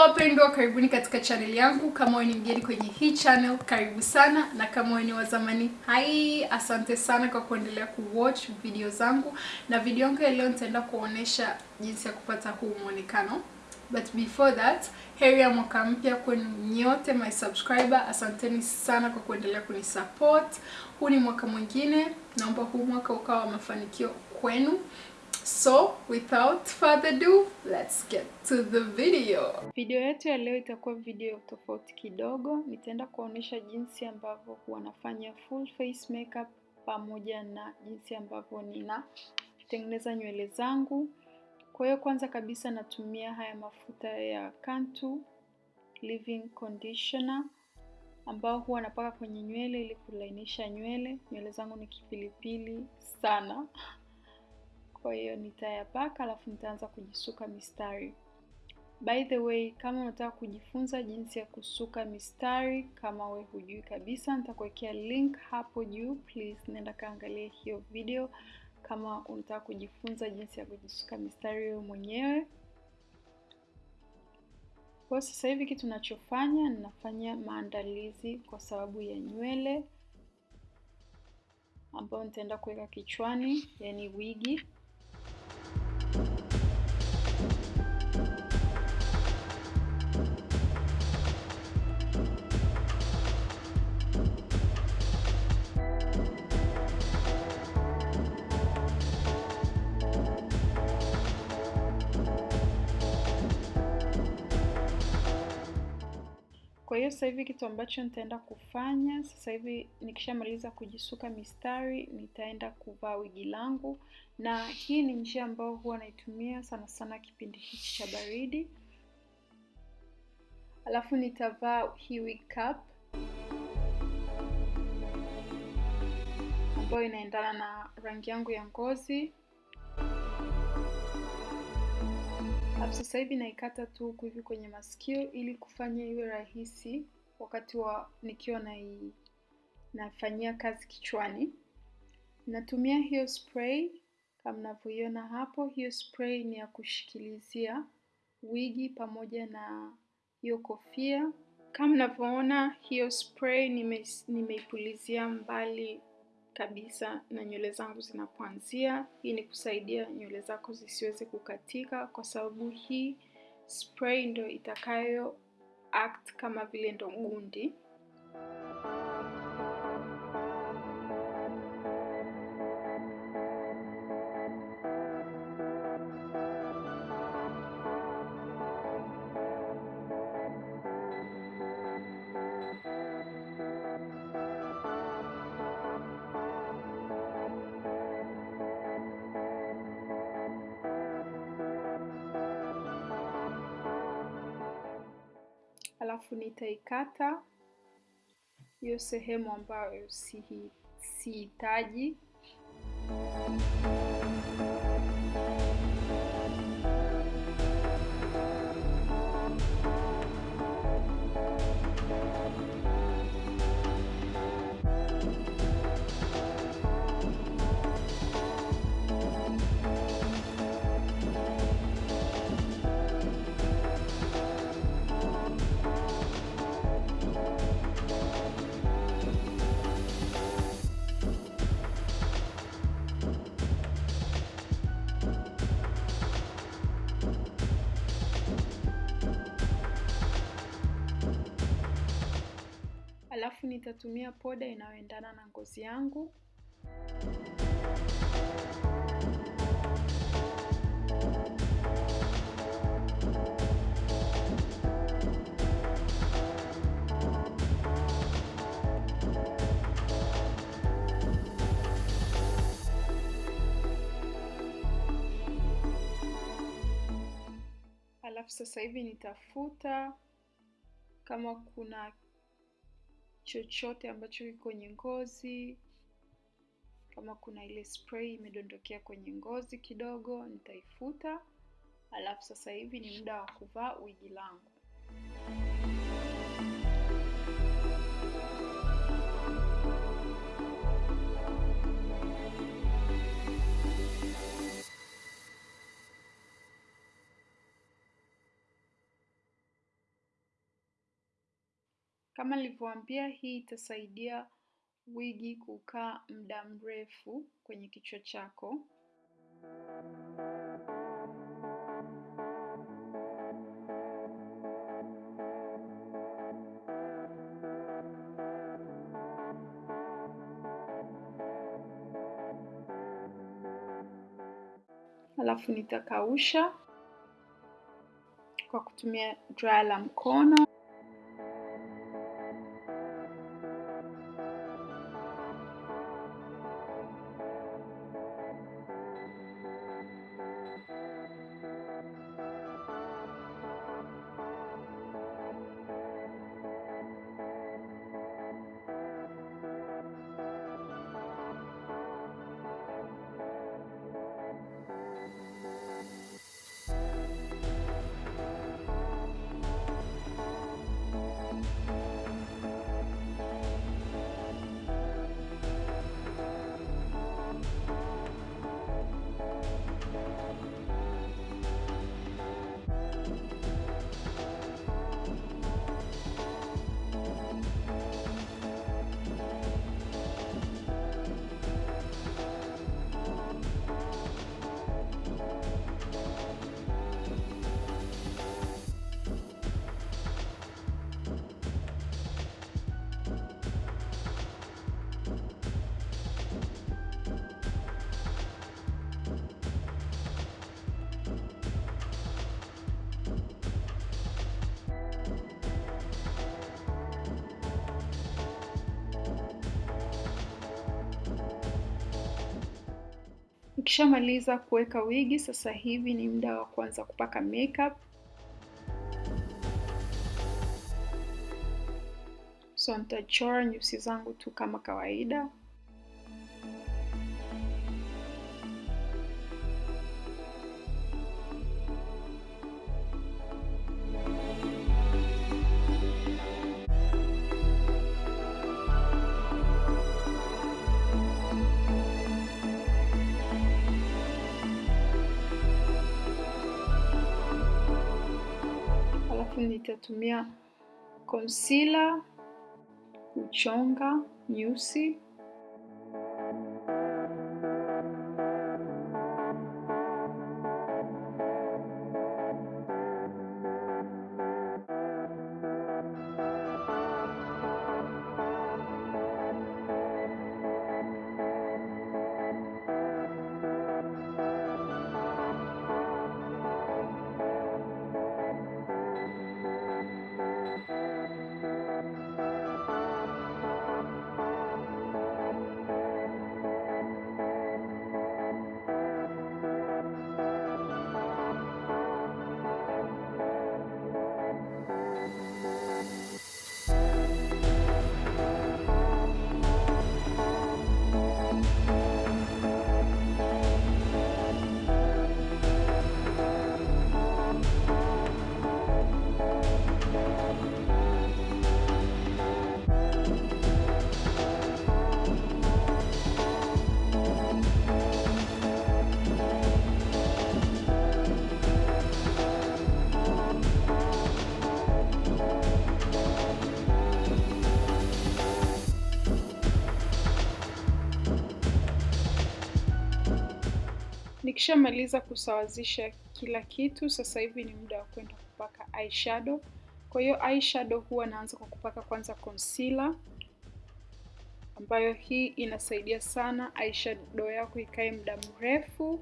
wapendwa, karibuni katika channel yangu. Kama wewe ni mgeni kwenye hii channel, karibu sana, na kama wewe ni wa zamani, hai, asante sana kwa kuendelea kuwatch video zangu. Na video yangu ya leo nitaenda kuonesha jinsi ya kupata huu mwonekano. But before that, heri ya mwaka mpya kwenu nyote my subscriber. Asanteni sana kwa kuendelea kunisupport. Huu ni mwaka mwingine, naomba huu mwaka ukawa wa mafanikio kwenu. So, without further ado, let's get to the video. Video yetu ya leo itakuwa video tofauti kidogo. Nitaenda kuonyesha jinsi ambavyo wanafanya nafanya full face makeup pamoja na jinsi ambavyo ninatengeneza nywele zangu. Kwa hiyo kwanza kabisa natumia haya mafuta ya Cantu Leave-In Conditioner ambao huwa napaka kwenye nywele ili kulainisha nywele. Nywele zangu ni kipilipili sana. Kwa hiyo nitayapaka alafu nitaanza kujisuka mistari. By the way, kama unataka kujifunza jinsi ya kusuka mistari, kama we hujui kabisa, nitakuwekea link hapo juu. Please nenda kaangalia hiyo video kama unataka kujifunza jinsi ya kujisuka mistari wewe mwenyewe. Kwa sasa hivi kitu nachofanya, ninafanya maandalizi kwa sababu ya nywele ambayo nitaenda kuweka kichwani, yani wigi. Hiyo sasa hivi kitu ambacho nitaenda kufanya sasa hivi, nikishamaliza kujisuka mistari, nitaenda kuvaa wigi langu, na hii ni njia ambayo huwa naitumia sana sana kipindi hichi cha baridi. Alafu nitavaa hii wig cap ambayo inaendana na rangi yangu ya ngozi. Alafu sasa hivi naikata tu huku hivi kwenye masikio ili kufanya iwe rahisi wakati wa nikiwa na nafanyia kazi kichwani. Natumia hiyo spray kama mnavyoiona hapo. Hiyo spray ni ya kushikilizia wigi pamoja na hiyo kofia. Kama mnavyoona hiyo spray nime, nimeipulizia mbali kabisa na nywele zangu zinapoanzia. Hii ni kusaidia nywele zako zisiweze kukatika, kwa sababu hii spray ndo itakayo act kama vile ndo gundi. Alafu nitaikata hiyo sehemu ambayo sihitaji. Nitatumia poda inayoendana na ngozi yangu. Alafu sasa hivi nitafuta kama kuna chochote ambacho kiko kwenye ngozi, kama kuna ile spray imedondokea kwenye ngozi kidogo, nitaifuta. Alafu sasa hivi ni muda wa kuvaa wigi langu. Kama nilivyowaambia, hii itasaidia wigi kukaa muda mrefu kwenye kichwa chako. Alafu nitakausha kwa kutumia dryer la mkono. Ukishamaliza kuweka wigi, sasa hivi ni muda wa kuanza kupaka makeup. So nitachora nyusi zangu tu kama kawaida. Alafu nitatumia concealer kuchonga Nikishamaliza kusawazisha kila kitu, sasa hivi ni muda wa kwenda kupaka eyeshadow. Kwa hiyo eyeshadow huwa naanza kwa kupaka kwanza concealer, ambayo hii inasaidia sana eyeshadow yako ikae muda mrefu.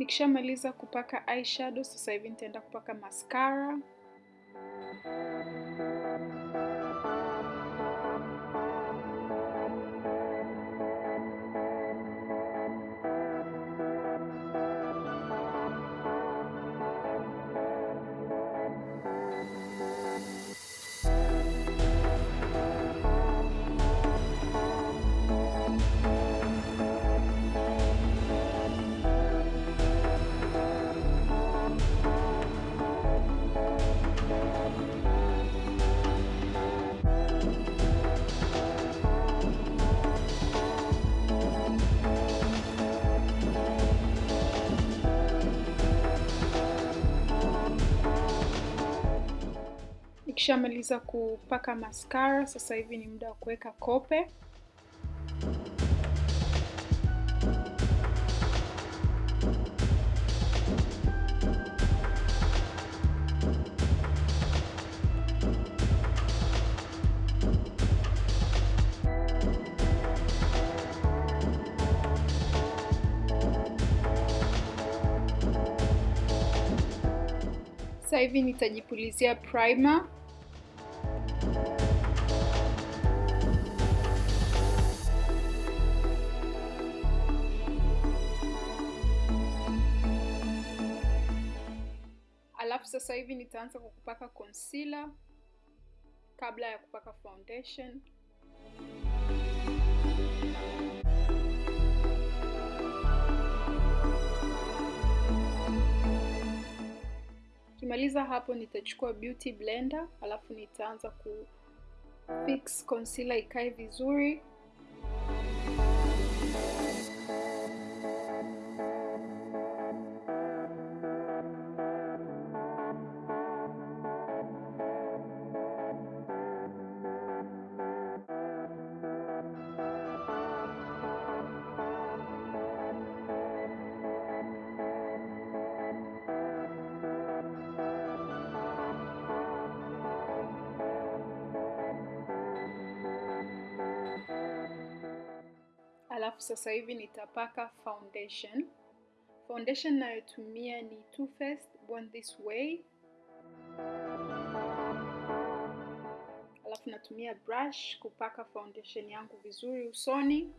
Nikishamaliza kupaka eyeshadow, sasa hivi nitaenda kupaka mascara. Nikishamaliza kupaka mascara, sasa hivi ni muda wa kuweka kope. Sasa hivi nitajipulizia primer. Hivi nitaanza kwa kupaka concealer kabla ya kupaka foundation. Kimaliza hapo nitachukua beauty blender, alafu nitaanza ku fix concealer ikae vizuri. Sasa hivi nitapaka foundation. Foundation nayotumia ni Too Faced Born This Way. Alafu natumia brush kupaka foundation yangu vizuri usoni.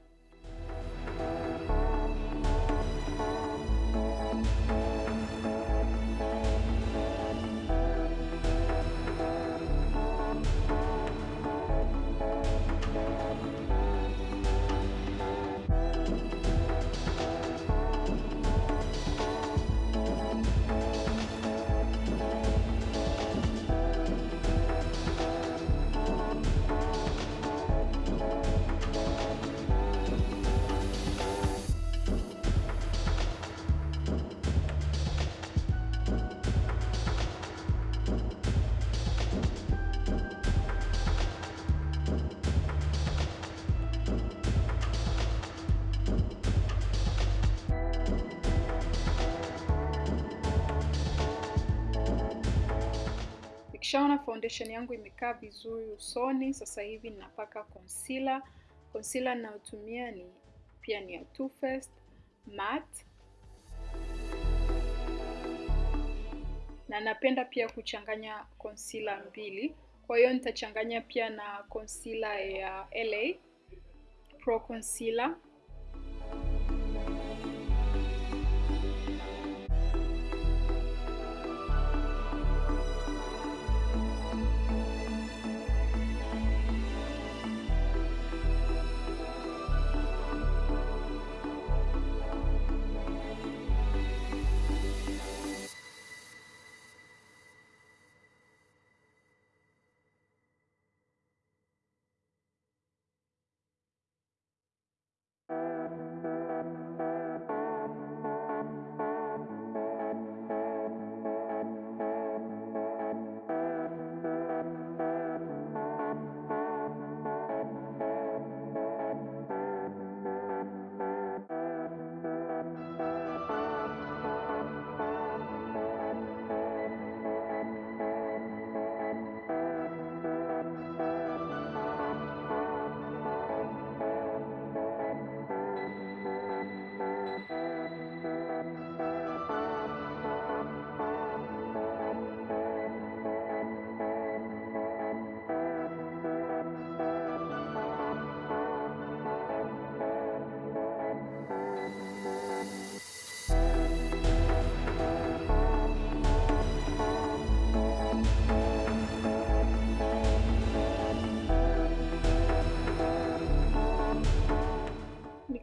Nikishaona foundation yangu imekaa vizuri usoni, sasa hivi ninapaka concealer. Concealer ninayotumia ni pia ni ya Too Faced matte, na napenda pia kuchanganya concealer mbili. Kwa hiyo nitachanganya pia na concealer ya LA Pro Concealer.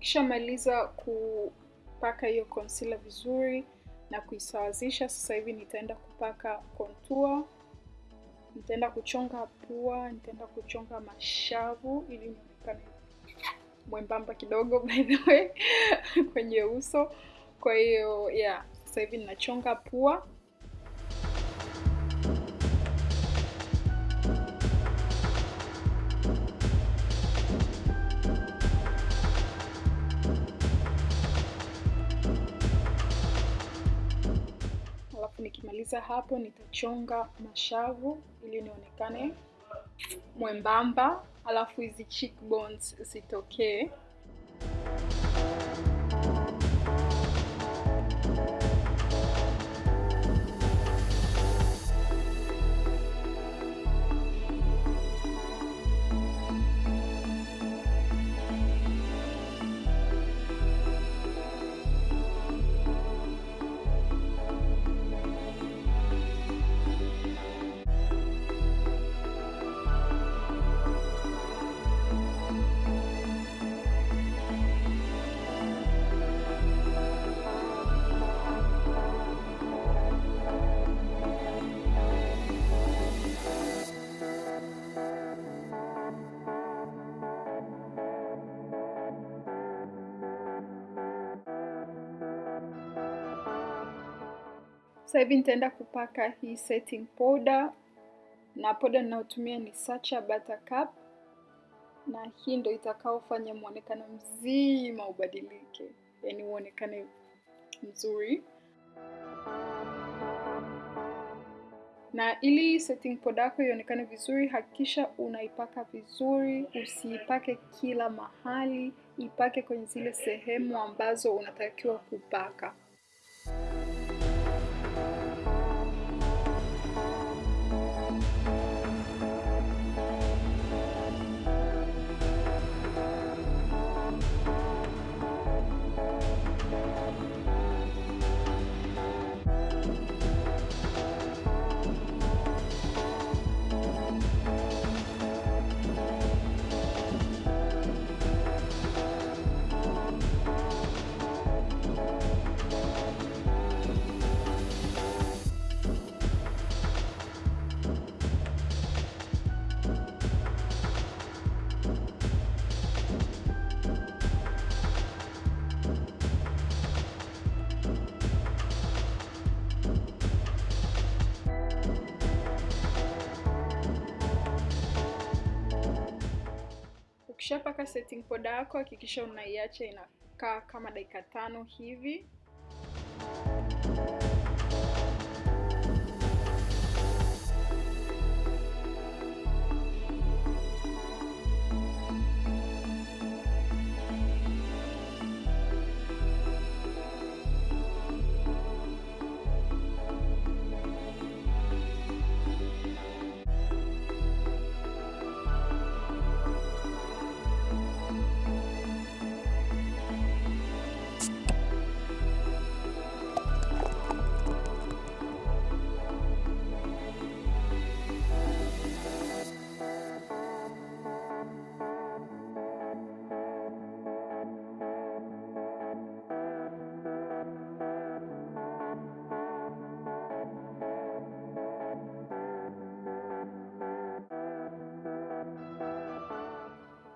Nikishamaliza kupaka hiyo concealer vizuri na kuisawazisha, sasa hivi nitaenda kupaka contour. Nitaenda kuchonga pua, nitaenda kuchonga mashavu ili nionekane mwembamba kidogo by the way kwenye uso. Kwa hiyo yeah, sasa hivi ninachonga pua. Nikimaliza hapo nitachonga mashavu ili nionekane mwembamba, alafu hizi cheekbones zitokee. Sasa hivi nitaenda kupaka hii setting powder, na powder ninayotumia ni Sacha Buttercup, na hii ndo itakaofanya mwonekano mzima ubadilike, yaani uonekane mzuri. Na ili setting powder yako ionekane vizuri, hakikisha unaipaka vizuri, usiipake kila mahali, ipake kwenye zile sehemu ambazo unatakiwa kupaka. Ukishapaka setting powder yako hakikisha unaiacha inakaa kama dakika tano hivi.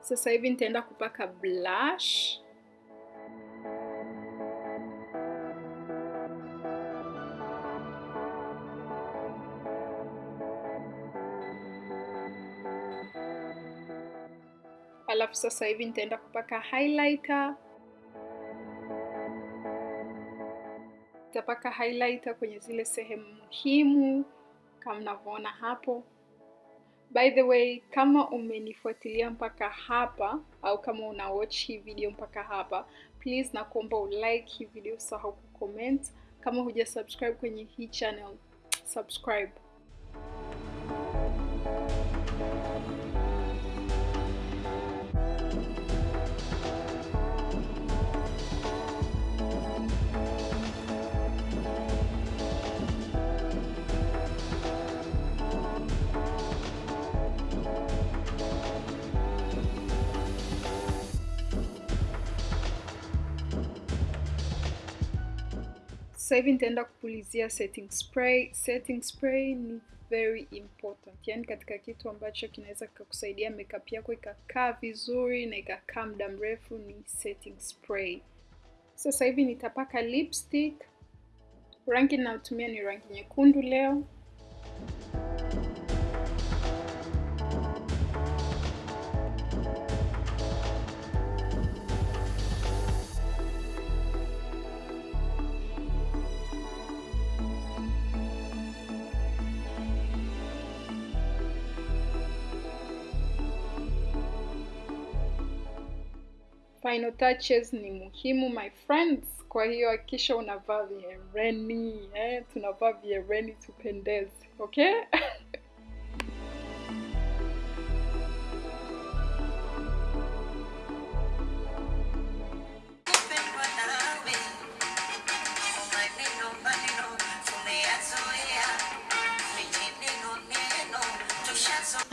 Sasa hivi nitaenda kupaka blush. Alafu sasa hivi nitaenda kupaka highlighter. Nitapaka highlighter kwenye zile sehemu muhimu kama mnavyoona hapo. By the way, kama umenifuatilia mpaka hapa au kama una watch hii video mpaka hapa, please nakuomba ulike hii video, usahau kucomment. Kama huja subscribe kwenye hii channel, subscribe. Sasa hivi nitaenda kupulizia setting spray. Setting spray ni very important, yaani katika kitu ambacho kinaweza kikakusaidia makeup yako ikakaa vizuri na ikakaa muda mrefu ni setting spray. Sasa hivi nitapaka lipstick. Rangi ninayotumia ni rangi nyekundu leo. Final touches ni muhimu my friends, kwa hiyo hakikisha unavaa viereni eh, tunavaa viereni tupendeze, okay?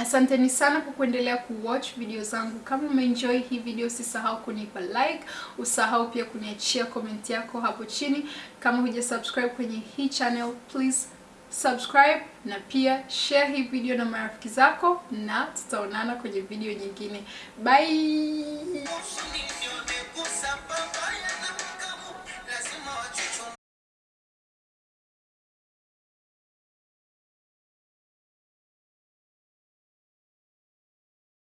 Asanteni sana kwa kuendelea kuwatch video zangu. Kama umeenjoy hii video, usisahau kunipa like, usahau pia kuniachia comment yako hapo chini. Kama huja subscribe kwenye hii channel, please subscribe na pia share hii video na marafiki zako, na tutaonana kwenye video nyingine. Bye.